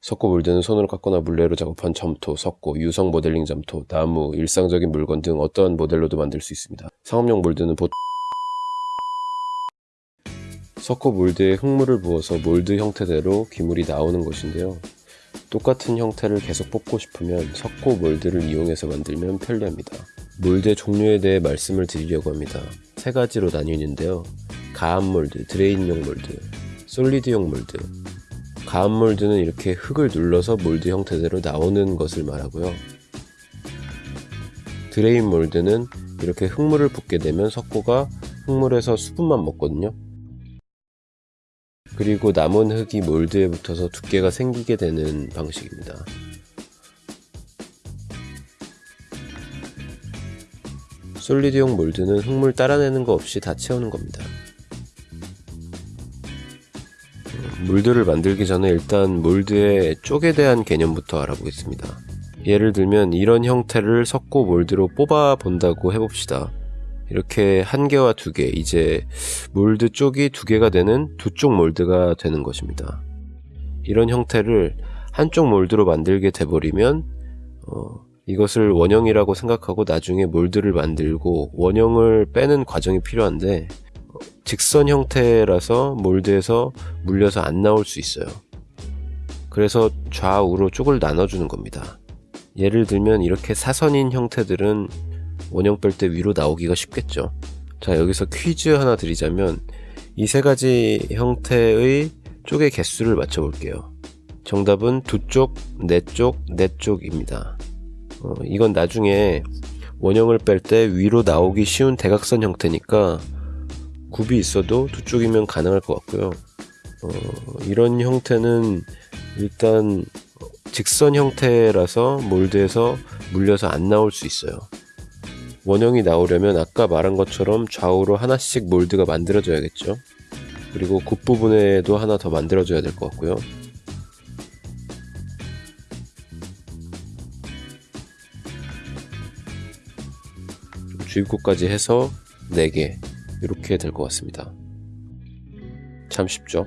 석고 몰드는 손으로 깎거나 물레로 작업한 점토, 석고, 유성 모델링 점토, 나무, 일상적인 물건 등 어떠한 모델로도 만들 수 있습니다. 상업용 몰드는 보통 석고 몰드에 흙물을 부어서 몰드 형태대로 기물이 나오는 것인데요. 똑같은 형태를 계속 뽑고 싶으면 석고 몰드를 이용해서 만들면 편리합니다. 몰드의 종류에 대해 말씀을 드리려고 합니다. 세 가지로 나뉘는데요. 가압 몰드, 드레인용 몰드, 솔리드용 몰드. 가압 몰드는 이렇게 흙을 눌러서 몰드 형태대로 나오는 것을 말하고요. 드레인 몰드는 이렇게 흙물을 붓게 되면 석고가 흙물에서 수분만 먹거든요. 그리고 남은 흙이 몰드에 붙어서 두께가 생기게 되는 방식입니다. 솔리드용 몰드는 흙물 따라내는 거 없이 다 채우는 겁니다. 몰드를 만들기 전에 일단 몰드의 쪽에 대한 개념부터 알아보겠습니다. 예를 들면 이런 형태를 석고 몰드로 뽑아 본다고 해봅시다. 이렇게 한 개와 두 개, 이제 몰드 쪽이 두 개가 되는 두 쪽 몰드가 되는 것입니다. 이런 형태를 한쪽 몰드로 만들게 돼버리면 어, 이것을 원형이라고 생각하고 나중에 몰드를 만들고 원형을 빼는 과정이 필요한데 직선 형태라서 몰드에서 물려서 안 나올 수 있어요. 그래서 좌우로 쪽을 나눠주는 겁니다. 예를 들면 이렇게 사선인 형태들은 원형 뺄 때 위로 나오기가 쉽겠죠. 자, 여기서 퀴즈 하나 드리자면 이 세 가지 형태의 쪽의 개수를 맞춰볼게요. 정답은 두 쪽, 네 쪽, 네 쪽입니다. 어, 이건 나중에 원형을 뺄 때 위로 나오기 쉬운 대각선 형태니까 굽이 있어도 두 쪽이면 가능할 것 같고요. 어, 이런 형태는 일단 직선 형태라서 몰드에서 물려서 안 나올 수 있어요. 원형이 나오려면 아까 말한 것처럼 좌우로 하나씩 몰드가 만들어져야겠죠. 그리고 굽 부분에도 하나 더 만들어줘야 될 것 같고요. 주입구까지 해서 4개 이렇게 될 것 같습니다. 참 쉽죠?